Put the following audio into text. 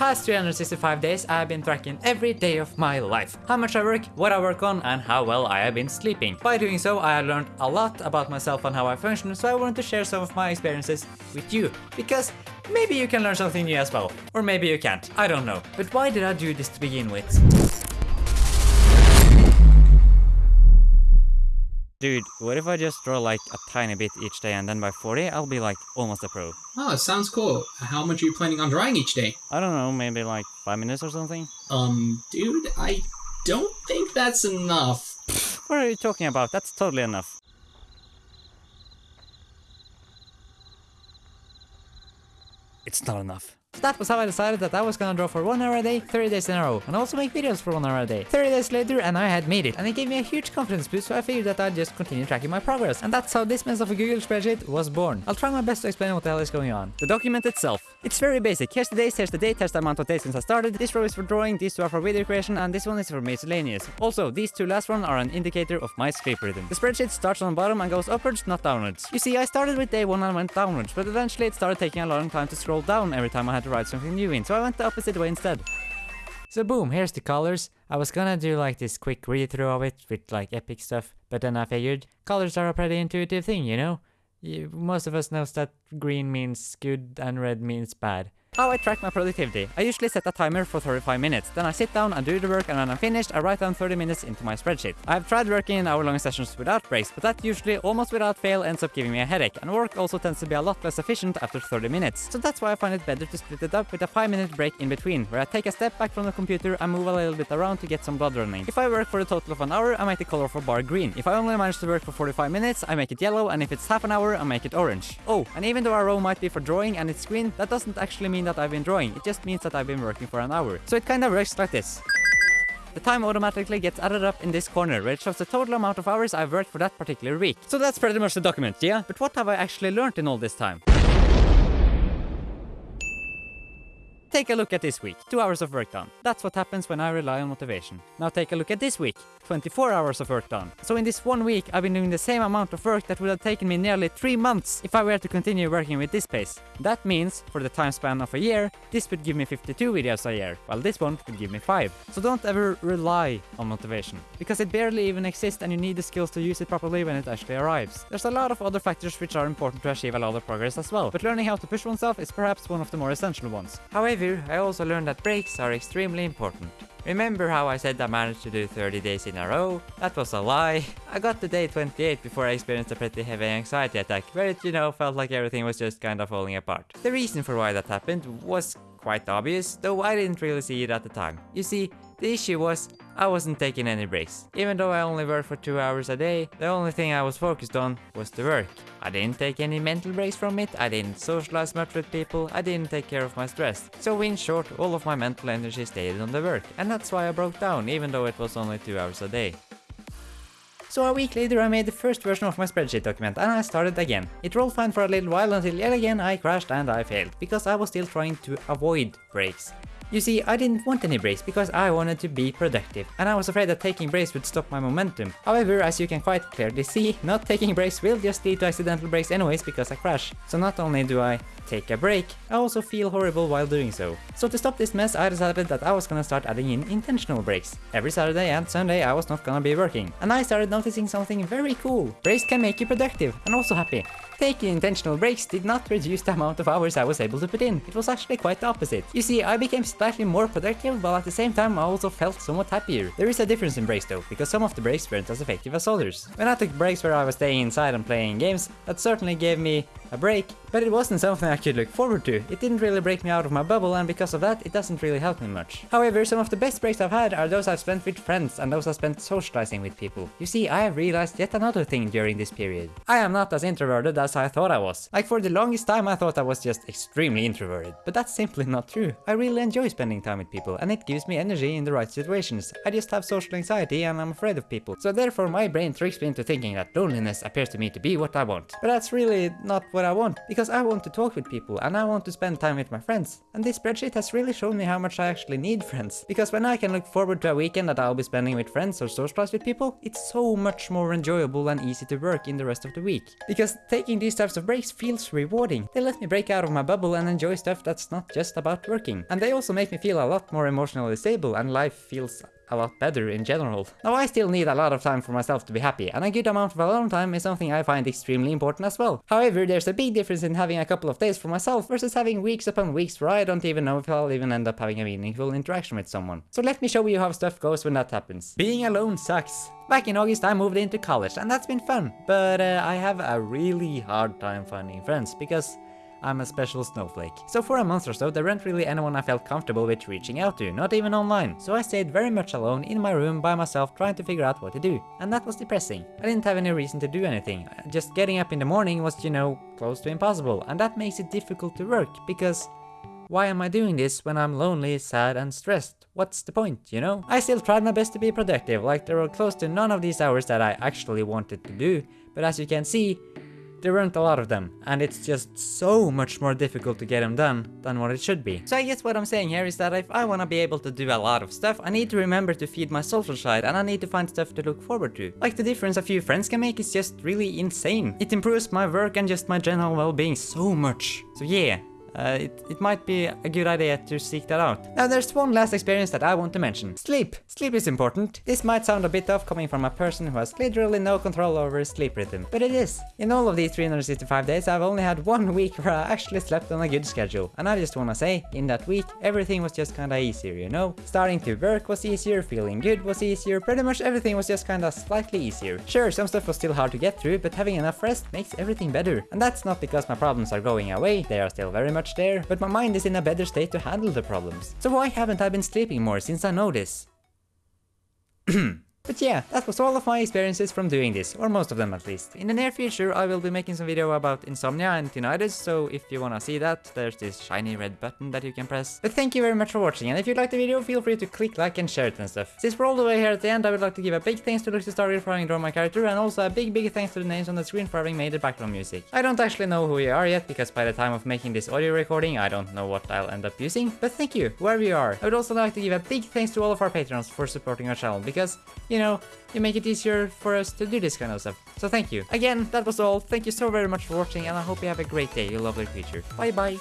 past 365 days, I have been tracking every day of my life. How much I work, what I work on, and how well I have been sleeping. By doing so, I have learned a lot about myself and how I function, so I wanted to share some of my experiences with you. Because maybe you can learn something new as well. Or maybe you can't, I don't know. But why did I do this to begin with? Dude, what if I just draw like a tiny bit each day and then by 40 I'll be like almost a pro? Oh, sounds cool. How much are you planning on drawing each day? I don't know, maybe like 5 minutes or something? Um, dude, I don't think that's enough. What are you talking about? That's totally enough. It's not enough. So that was how I decided that I was gonna draw for 1 hour a day, 30 days in a row, and also make videos for 1 hour a day. 30 days later and I had made it, and it gave me a huge confidence boost so I figured that I'd just continue tracking my progress, and that's how this mess of a Google spreadsheet was born. I'll try my best to explain what the hell is going on. The document itself. It's very basic. Here's the days, here's the date, here's the amount of days since I started, this row is for drawing, these two are for video creation, and this one is for miscellaneous. Also, these two last ones are an indicator of my sleep rhythm. The spreadsheet starts on the bottom and goes upwards, not downwards. You see, I started with day 1 and went downwards, but eventually it started taking a long time to scroll down every time I had to write something new in, so I went the opposite way instead. So boom, here's the colors. I was gonna do like this quick read through of it with like epic stuff, but then I figured colors are a pretty intuitive thing, you know? You, most of us knows that green means good and red means bad. How I track my productivity. I usually set a timer for 35 minutes, then I sit down and do the work and when I'm finished I write down 30 minutes into my spreadsheet. I've tried working in hour long sessions without breaks, but that usually almost without fail ends up giving me a headache, and work also tends to be a lot less efficient after 30 minutes. So that's why I find it better to split it up with a 5 minute break in between, where I take a step back from the computer and move a little bit around to get some blood running. If I work for a total of an hour, I make the color bar green. If I only manage to work for 45 minutes, I make it yellow, and if it's half an hour, I make it orange. Oh, and even though our row might be for drawing and it's green, that doesn't actually mean that I've been drawing. It just means that I've been working for an hour. So it kind of works like this. The time automatically gets added up in this corner, where it shows the total amount of hours I've worked for that particular week. So that's pretty much the document, yeah? But what have I actually learned in all this time? Take a look at this week. 2 hours of work done. That's what happens when I rely on motivation. Now take a look at this week. 24 hours of work done. So in this one week, I've been doing the same amount of work that would have taken me nearly 3 months if I were to continue working with this pace. That means, for the time span of a year, this would give me 52 videos a year, while this one would give me 5. So don't ever rely on motivation, because it barely even exists and you need the skills to use it properly when it actually arrives. There's a lot of other factors which are important to achieve a lot of progress as well, but learning how to push oneself is perhaps one of the more essential ones. However, I also learned that breaks are extremely important. Remember how I said I managed to do 30 days in a row? That was a lie. I got to day 28 before I experienced a pretty heavy anxiety attack, where it, you know, felt like everything was just kinda falling apart. The reason for why that happened was quite obvious, though I didn't really see it at the time. You see, the issue was, I wasn't taking any breaks. Even though I only worked for 2 hours a day, the only thing I was focused on was the work. I didn't take any mental breaks from it, I didn't socialize much with people, I didn't take care of my stress. So in short, all of my mental energy stayed on the work, and that's why I broke down, even though it was only 2 hours a day. So a week later I made the first version of my spreadsheet document and I started again. It rolled fine for a little while until yet again I crashed and I failed, because I was still trying to avoid breaks. You see, I didn't want any breaks because I wanted to be productive, and I was afraid that taking breaks would stop my momentum. However, as you can quite clearly see, not taking breaks will just lead to accidental breaks anyways because I crash. So not only do I take a break, I also feel horrible while doing so. So to stop this mess, I decided that I was gonna start adding in intentional breaks. Every Saturday and Sunday I was not gonna be working. And I started noticing something very cool. Breaks can make you productive and also happy. Taking intentional breaks did not reduce the amount of hours I was able to put in. It was actually quite the opposite. You see, I became slightly more productive, while at the same time I also felt somewhat happier. There is a difference in breaks though, because some of the breaks weren't as effective as others. When I took breaks where I was staying inside and playing games, that certainly gave me a break, but it wasn't something I could look forward to. It didn't really break me out of my bubble and because of that, it doesn't really help me much. However, some of the best breaks I've had are those I've spent with friends and those I've spent socializing with people. You see, I have realized yet another thing during this period. I am not as introverted as I thought I was. Like for the longest time I thought I was just extremely introverted, but that's simply not true. I really enjoy spending time with people and it gives me energy in the right situations. I just have social anxiety and I'm afraid of people. So therefore my brain tricks me into thinking that loneliness appears to me to be what I want. But that's really not what I want, because I want to talk with people and I want to spend time with my friends. And this spreadsheet has really shown me how much I actually need friends. Because when I can look forward to a weekend that I'll be spending with friends or socialize with people, it's so much more enjoyable and easy to work in the rest of the week. Because taking these types of breaks feels rewarding. They let me break out of my bubble and enjoy stuff that's not just about working. And they also make me feel a lot more emotionally stable and life feels a lot better in general. Now I still need a lot of time for myself to be happy, and a good amount of alone time is something I find extremely important as well. However, there's a big difference in having a couple of days for myself versus having weeks upon weeks where I don't even know if I'll even end up having a meaningful interaction with someone. So let me show you how stuff goes when that happens. Being alone sucks. Back in August I moved into college and that's been fun, but uh, I have a really hard time finding friends because I'm a special snowflake. So for a month or so, there weren't really anyone I felt comfortable with reaching out to, not even online. So I stayed very much alone in my room by myself trying to figure out what to do. And that was depressing. I didn't have any reason to do anything. Uh, just getting up in the morning was, you know, close to impossible. And that makes it difficult to work, because why am I doing this when I'm lonely, sad and stressed? What's the point, you know? I still tried my best to be productive, like there were close to none of these hours that I actually wanted to do, but as you can see, there weren't a lot of them, and it's just so much more difficult to get them done than what it should be. So I guess what I'm saying here is that if I wanna be able to do a lot of stuff, I need to remember to feed my social side and I need to find stuff to look forward to. Like the difference a few friends can make is just really insane. It improves my work and just my general well-being so much. So yeah, uh, it, it might be a good idea to seek that out. Now there's one last experience that I want to mention. Sleep. Sleep is important. This might sound a bit off coming from a person who has literally no control over his sleep rhythm, but it is. In all of these 365 days I've only had one week where I actually slept on a good schedule, and I just wanna say, in that week everything was just kinda easier, you know? Starting to work was easier, feeling good was easier, pretty much everything was just kinda slightly easier. Sure, some stuff was still hard to get through, but having enough rest makes everything better. And that's not because my problems are going away, they are still very much much there, but my mind is in a better state to handle the problems. So why haven't I been sleeping more since I know this? But yeah, that was all of my experiences from doing this, or most of them at least. In the near future I will be making some video about insomnia and tinnitus, so if you wanna see that, there's this shiny red button that you can press. But thank you very much for watching, and if you liked the video, feel free to click like and share it and stuff. Since we're all the way here at the end, I would like to give a big thanks to Luxy for having drawn my character, and also a big big thanks to the names on the screen for having made the background music. I don't actually know who you are yet, because by the time of making this audio recording, I don't know what I'll end up using, but thank you, wherever you are. I would also like to give a big thanks to all of our patrons for supporting our channel, because, you know, you make it easier for us to do this kind of stuff. So thank you. Again, that was all. Thank you so very much for watching and I hope you have a great day, you lovely creature. Bye bye.